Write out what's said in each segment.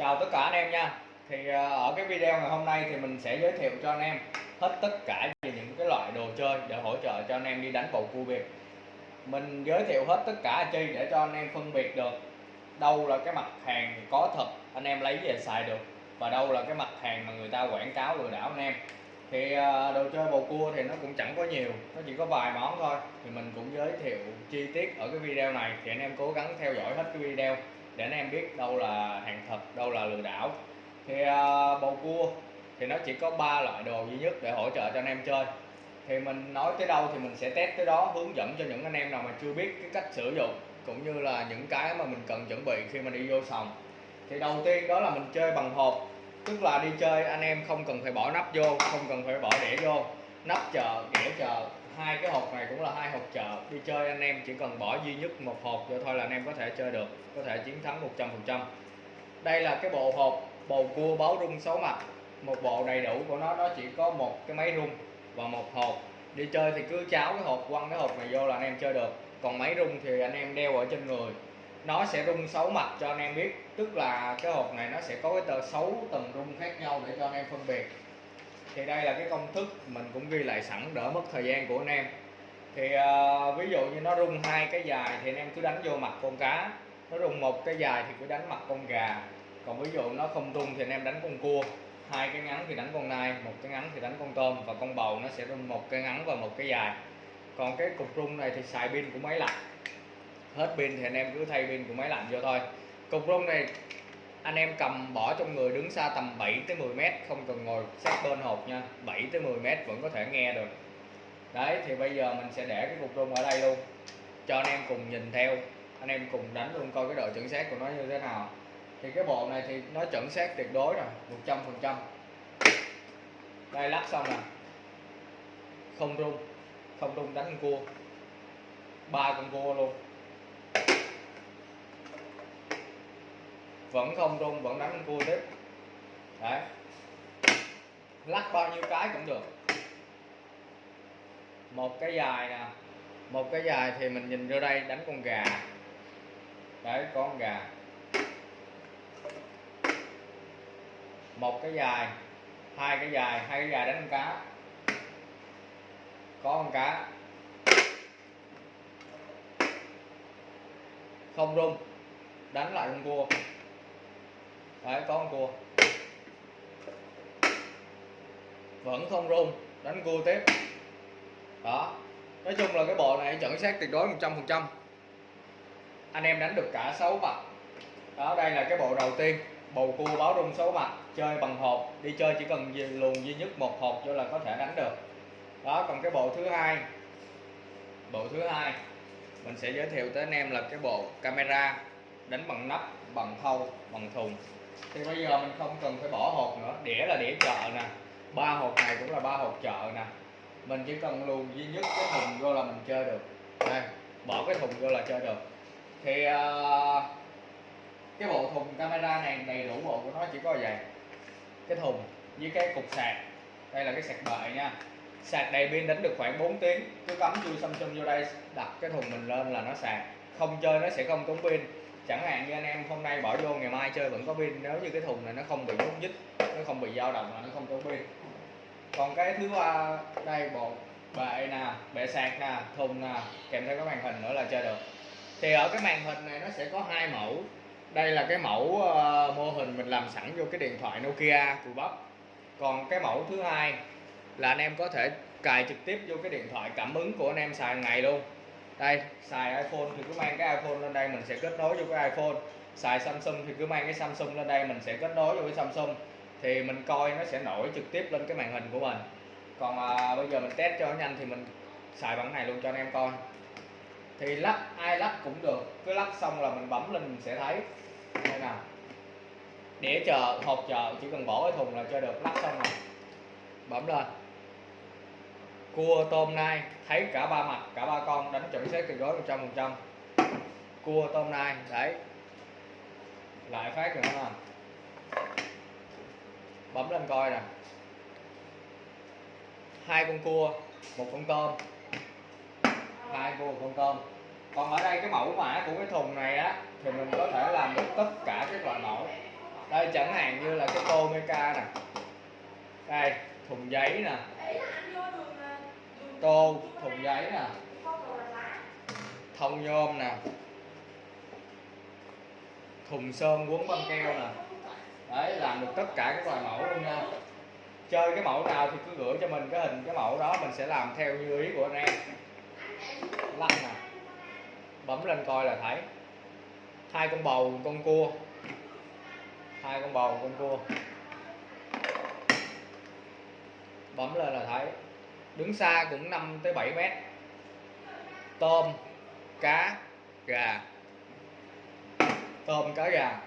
chào tất cả anh em nha. Thì à, ở cái video ngày hôm nay thì mình sẽ giới thiệu cho anh em hết tất cả về những cái loại đồ chơi để hỗ trợ cho anh em đi đánh bầu cua biệt. mình giới thiệu hết tất cả chi để cho anh em phân biệt được đâu là cái mặt hàng có thật, anh em lấy về xài được, và đâu là cái mặt hàng mà người ta quảng cáo lừa đảo anh em. Thì à, đồ chơi bầu cua thì nó cũng chẳng có nhiều, nó chỉ có vài món thôi. Thì mình cũng giới thiệu chi tiết ở cái video này, thì anh em cố gắng theo dõi hết cái video để anh em biết đâu là hàng thật, đâu là lừa đảo. Thì ờ, bầu cua thì nó chỉ có ba loại đồ duy nhất để hỗ trợ cho anh em chơi. Thì mình nói tới đâu thì mình sẽ test tới đó, hướng dẫn cho những anh em nào mà chưa biết cái cách sử dụng, cũng như là những cái mà mình cần chuẩn bị khi mà đi vô sòng. Thì đầu tiên đó là mình chơi bằng hộp, tức là đi chơi anh em không cần phải bỏ nắp vô, không cần phải bỏ đĩa vô nắp chờ kẻ chờ hai cái hộp này cũng là hai hộp chợ. Đi chơi anh em chỉ cần bỏ duy nhất một hộp vô thôi là anh em có thể chơi được, có thể chiến thắng 100% đây là cái bộ hộp bầu cua báo rung xấu mặt. Một bộ đầy đủ của nó nó chỉ có một cái máy rung và một hộp. Đi chơi thì cứ cháo cái hộp, quăng cái hộp này vô là anh em chơi được. Còn máy rung thì anh em đeo ở trên người. Nó sẽ rung sáu mặt cho anh em biết, tức là cái hộp này nó sẽ có cái tờ xấu tầng rung khác nhau để cho anh em phân biệt thì đây là cái công thức mình cũng ghi lại sẵn đỡ mất thời gian của anh em. Thì uh, ví dụ như nó rung hai cái dài thì anh em cứ đánh vô mặt con cá. Nó rung một cái dài thì cứ đánh mặt con gà. Còn ví dụ nó không rung thì anh em đánh con cua. Hai cái ngắn thì đánh con nai một cái ngắn thì đánh con tôm và con bầu nó sẽ rung một cái ngắn và một cái dài. Còn cái cục rung này thì xài pin của máy lạnh. Hết pin thì anh em cứ thay pin của máy lạnh vô thôi. Cục rung này anh em cầm bỏ trong người đứng xa tầm 7 tới 10 mét không cần ngồi sát bên hộp nha. 7 tới 10 mét vẫn có thể nghe được. Đấy thì bây giờ mình sẽ để cái cục rung ở đây luôn. Cho anh em cùng nhìn theo. Anh em cùng đánh luôn coi cái độ chuẩn xác của nó như thế nào. Thì cái bộ này thì nó chuẩn xác tuyệt đối rồi 100 phần trăm. Đây lắp xong rồi, không rung. Không rung đánh con cua. Ba con cua luôn. Vẫn không rung, vẫn đánh con cua tiếp. Đấy. Lắc bao nhiêu cái cũng được. Một cái dài nè. Một cái dài thì mình nhìn vô đây đánh con gà. Đấy, có con gà. Một cái dài, hai cái dài, hai cái dài đánh con cá. Có con cá. Không rung, đánh lại con cua đấy, có con cua. Vẫn không rung đánh cua tiếp. Đó. Nói chung là cái bộ này chuẩn xác tuyệt đối 100% anh em đánh được cả 6 mặt đó, đây là cái bộ đầu tiên. Bầu cua báo rung 6 mặt chơi bằng hộp. Đi chơi chỉ cần luồn duy nhất một hộp cho là có thể đánh được. Đó, còn cái bộ thứ hai. Bộ thứ hai, mình sẽ giới thiệu tới anh em là cái bộ camera đánh bằng nắp, bằng thau, bằng thùng thì bây giờ mình không cần phải bỏ hộp nữa. Đĩa là đĩa chợ nè. Ba hộp này cũng là ba hộp chợ nè. Mình chỉ cần luồn duy nhất cái thùng vô là mình chơi được. Đây bỏ cái thùng vô là chơi được. Thì uh, cái bộ thùng camera này đầy đủ bộ của nó chỉ có vậy. Cái thùng với cái cục sạc. Đây là cái sạc bệ nha. Sạc đầy pin đánh được khoảng 4 tiếng. Cứ cắm chui Samsung vô đây đặt cái thùng mình lên là nó sạc. Không chơi nó sẽ không tốn pin chẳng hạn như anh em hôm nay bỏ vô ngày mai chơi vẫn có pin nếu như cái thùng này nó không bị nhúc nhích nó không bị dao động là nó không có pin. Còn cái thứ ba đây bộ bệ nè bệ sạc nè thùng nè kèm theo cái màn hình nữa là chơi được. Thì ở cái màn hình này nó sẽ có hai mẫu. Đây là cái mẫu uh, mô hình mình làm sẵn vô cái điện thoại Nokia của bắp. Còn cái mẫu thứ hai là anh em có thể cài trực tiếp vô cái điện thoại cảm ứng của anh em xài ngày luôn đây xài iPhone thì cứ mang cái iPhone lên đây mình sẽ kết nối vô cái iPhone. Xài Samsung thì cứ mang cái Samsung lên đây mình sẽ kết nối vô cái Samsung. Thì mình coi nó sẽ nổi trực tiếp lên cái màn hình của mình. Còn à, bây giờ mình test cho nhanh thì mình xài bằng này luôn cho anh em coi. Thì lắp ai lắp cũng được. Cứ lắp xong là mình bấm lên mình sẽ thấy. Đây nào đĩa chờ hộp chờ chỉ cần bỏ cái thùng là cho được. Lắp xong rồi. Bấm lên cua tôm nai, thấy cả ba mặt, cả ba con đánh chuẩn xác tuyệt đối 100 phần trăm. Cua tôm nai, đấy. Lại phát nữa nè. Bấm lên coi nè. Hai con cua, một con tôm. Hai cua, một con tôm. Còn ở đây cái mẫu mã của cái thùng này á, thì mình có thể làm được tất cả các loại mẫu. Đây chẳng hạn như là cái tô meca nè. Đây, thùng giấy nè tô, thùng giấy nè. Thông nhôm nè. Thùng sơn quấn băng keo nè. Đấy, làm được tất cả các loại mẫu luôn nha. Chơi cái mẫu nào thì cứ gửi cho mình cái hình cái mẫu đó, mình sẽ làm theo như ý của anh em. Lăn nè. Bấm lên coi là thấy. Hai con bầu, con cua. Hai con bầu, con cua. Bấm lên là thấy đứng xa cũng 5 tới 7 mét. Tôm cá gà. Tôm cá gà.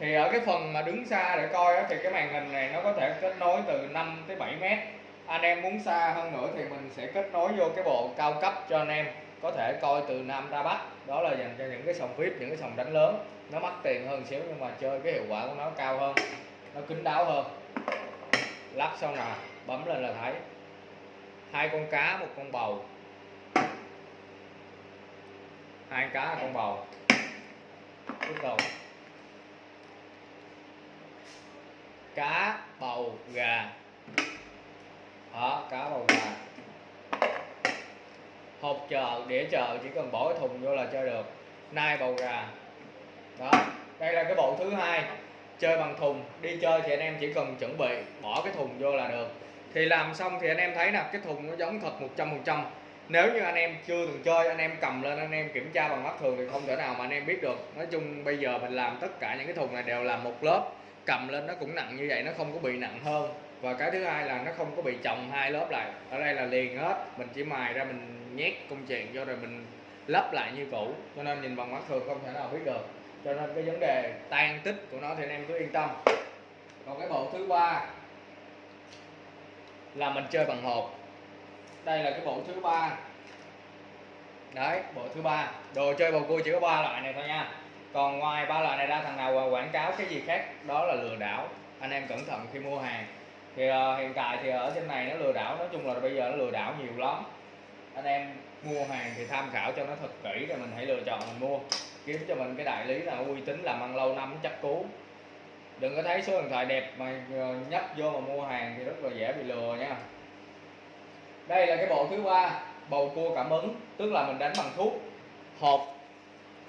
Thì ở cái phần mà đứng xa để coi đó, thì cái màn hình này nó có thể kết nối từ 5 tới 7 mét. Anh em muốn xa hơn nữa thì mình sẽ kết nối vô cái bộ cao cấp cho anh em. Có thể coi từ Nam ra Bắc. Đó là dành cho những cái sòng VIP những cái sòng đánh lớn. Nó mắc tiền hơn xíu nhưng mà chơi cái hiệu quả của nó cao hơn. Nó kín đáo hơn. Lắp xong là bấm lên là thấy hai con cá, một con bầu. Hai cá một con bầu. Tiếp đầu. Cá, bầu, gà. Đó cá, bầu, gà. Hộp chờ đĩa chờ chỉ cần bỏ cái thùng vô là chơi được. Nai, bầu, gà. Đó. Đây là cái bộ thứ hai. Chơi bằng thùng. Đi chơi thì anh em chỉ cần chuẩn bị, bỏ cái thùng vô là được thì làm xong thì anh em thấy nè, cái thùng nó giống thật 100% nếu như anh em chưa từng chơi, anh em cầm lên, anh em kiểm tra bằng mắt thường thì không thể nào mà anh em biết được. Nói chung bây giờ mình làm tất cả những cái thùng này đều làm một lớp, cầm lên nó cũng nặng như vậy, nó không có bị nặng hơn. Và cái thứ hai là nó không có bị chồng hai lớp lại. Ở đây là liền hết, mình chỉ mài ra mình nhét công chuyện vô rồi mình lắp lại như cũ. Cho nên nhìn bằng mắt thường không thể nào biết được. Cho nên cái vấn đề tan tích của nó thì anh em cứ yên tâm. Còn cái bộ thứ ba là mình chơi bằng hộp. Đây là cái bộ thứ ba. Đấy bộ thứ ba. Đồ chơi bầu cua chỉ có ba loại này thôi nha. Còn ngoài ba loại này ra thằng nào quảng cáo cái gì khác đó là lừa đảo. Anh em cẩn thận khi mua hàng. Thì uh, hiện tại thì ở trên này nó lừa đảo nói chung là bây giờ nó lừa đảo nhiều lắm. Anh em mua hàng thì tham khảo cho nó thật kỹ rồi mình hãy lựa chọn mình mua. Kiếm cho mình cái đại lý nào uy tín làm ăn lâu năm chắc cú đừng có thấy số điện thoại đẹp mà ờ, nhấp vô mà mua hàng thì rất là dễ bị lừa nha. Đây là cái bộ thứ ba, bầu cua cảm ứng, tức là mình đánh bằng thuốc, hộp,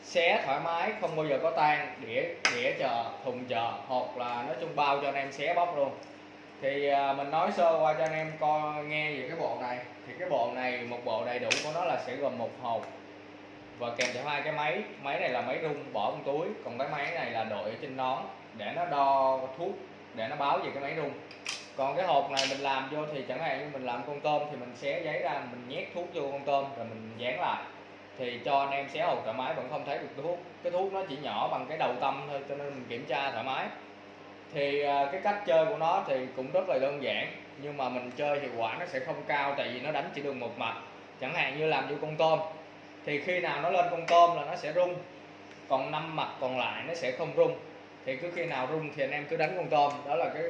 xé thoải mái, không bao giờ có tan, đĩa đĩa chờ, thùng chờ, hộp là nói chung bao cho anh em xé bóc luôn. Thì à, mình nói sơ qua cho anh em coi, nghe về cái bộ này. Thì cái bộ này, một bộ đầy đủ của nó là sẽ gồm một hộp và kèm theo hai cái máy. Máy này là máy rung, bỏ trong túi, còn cái máy này là đội ở trên nón để nó đo thuốc, để nó báo về cái máy rung. Còn cái hộp này mình làm vô thì chẳng hạn như mình làm con tôm thì mình xé giấy ra, mình nhét thuốc vô con tôm rồi mình dán lại. Thì cho anh em xé hộp thoải mái, vẫn không thấy được thuốc. Cái thuốc nó chỉ nhỏ bằng cái đầu tâm thôi, cho nên mình kiểm tra thoải mái. Thì à, cái cách chơi của nó thì cũng rất là đơn giản, nhưng mà mình chơi hiệu quả nó sẽ không cao tại vì nó đánh chỉ được một mặt chẳng hạn như làm vô con tôm, thì khi nào nó lên con tôm là nó sẽ rung, còn năm mặt còn lại nó sẽ không rung thì cứ khi nào rung thì anh em cứ đánh con tôm. Đó là cái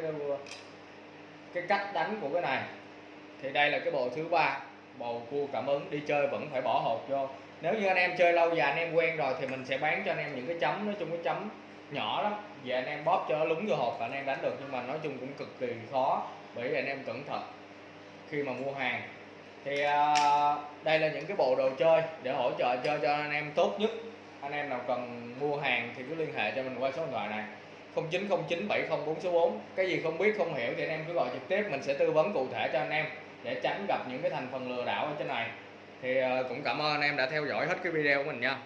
cái cách đánh của cái này. Thì đây là cái bộ thứ ba. Bầu cua cảm ứng đi chơi vẫn phải bỏ hộp vô. Nếu như anh em chơi lâu dài anh em quen rồi thì mình sẽ bán cho anh em những cái chấm. Nói chung cái chấm nhỏ lắm. Về anh em bóp cho nó lúng vô hộp và anh em đánh được. Nhưng mà nói chung cũng cực kỳ khó bởi vì anh em cẩn thận khi mà mua hàng. Thì uh, đây là những cái bộ đồ chơi để hỗ trợ chơi cho anh em tốt nhất anh em nào cần mua hàng thì cứ liên hệ cho mình qua số điện thoại này. 0909 704 số 4 cái gì không biết, không hiểu thì anh em cứ gọi trực tiếp. Mình sẽ tư vấn cụ thể cho anh em để tránh gặp những cái thành phần lừa đảo ở trên này. Thì ờ, cũng cảm ơn anh em đã theo dõi hết cái video của mình nha.